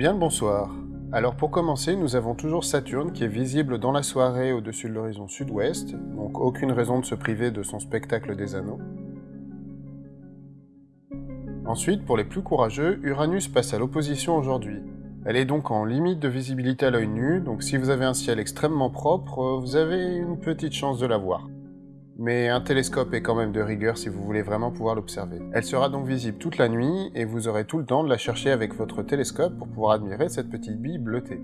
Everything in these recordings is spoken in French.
Bien le bonsoir. Alors pour commencer, nous avons toujours Saturne qui est visible dans la soirée au-dessus de l'horizon sud-ouest, donc aucune raison de se priver de son spectacle des anneaux. Ensuite, pour les plus courageux, Uranus passe à l'opposition aujourd'hui. Elle est donc en limite de visibilité à l'œil nu, donc si vous avez un ciel extrêmement propre, vous avez une petite chance de la voir mais un télescope est quand même de rigueur si vous voulez vraiment pouvoir l'observer. Elle sera donc visible toute la nuit, et vous aurez tout le temps de la chercher avec votre télescope pour pouvoir admirer cette petite bille bleutée.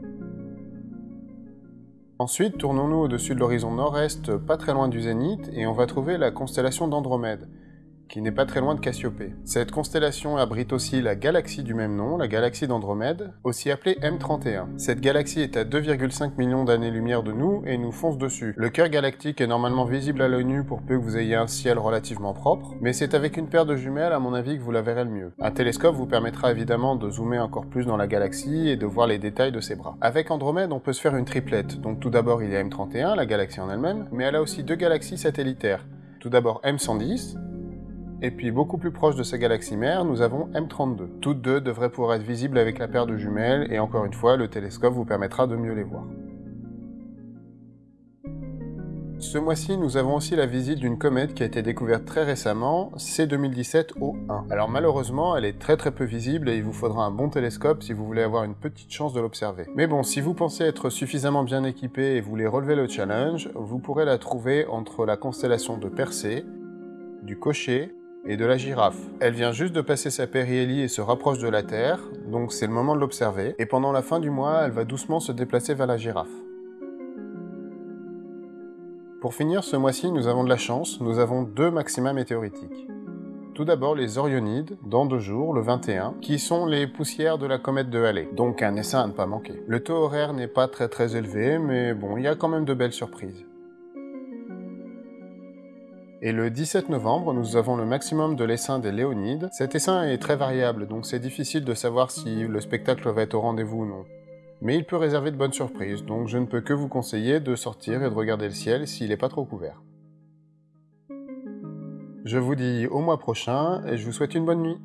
Ensuite, tournons-nous au-dessus de l'horizon nord-est, pas très loin du zénith, et on va trouver la constellation d'Andromède qui n'est pas très loin de Cassiopée. Cette constellation abrite aussi la galaxie du même nom, la galaxie d'Andromède, aussi appelée M31. Cette galaxie est à 2,5 millions d'années-lumière de nous et nous fonce dessus. Le cœur galactique est normalement visible à l'œil nu pour peu que vous ayez un ciel relativement propre, mais c'est avec une paire de jumelles à mon avis que vous la verrez le mieux. Un télescope vous permettra évidemment de zoomer encore plus dans la galaxie et de voir les détails de ses bras. Avec Andromède, on peut se faire une triplette. Donc tout d'abord il y a M31, la galaxie en elle-même, mais elle a aussi deux galaxies satellitaires. Tout d'abord M110, et puis beaucoup plus proche de sa galaxie mère, nous avons M32. Toutes deux devraient pouvoir être visibles avec la paire de jumelles, et encore une fois, le télescope vous permettra de mieux les voir. Ce mois-ci, nous avons aussi la visite d'une comète qui a été découverte très récemment, C2017-O1. Alors malheureusement, elle est très très peu visible et il vous faudra un bon télescope si vous voulez avoir une petite chance de l'observer. Mais bon, si vous pensez être suffisamment bien équipé et voulez relever le challenge, vous pourrez la trouver entre la constellation de Persée, du Cocher et de la girafe. Elle vient juste de passer sa périhélie et se rapproche de la Terre, donc c'est le moment de l'observer, et pendant la fin du mois, elle va doucement se déplacer vers la girafe. Pour finir, ce mois-ci, nous avons de la chance, nous avons deux maxima météoritiques. Tout d'abord les Orionides, dans deux jours, le 21, qui sont les poussières de la comète de Halley, donc un essaim à ne pas manquer. Le taux horaire n'est pas très très élevé, mais bon, il y a quand même de belles surprises. Et le 17 novembre, nous avons le maximum de l'essaim des Léonides. Cet essaim est très variable, donc c'est difficile de savoir si le spectacle va être au rendez-vous ou non. Mais il peut réserver de bonnes surprises, donc je ne peux que vous conseiller de sortir et de regarder le ciel s'il n'est pas trop couvert. Je vous dis au mois prochain, et je vous souhaite une bonne nuit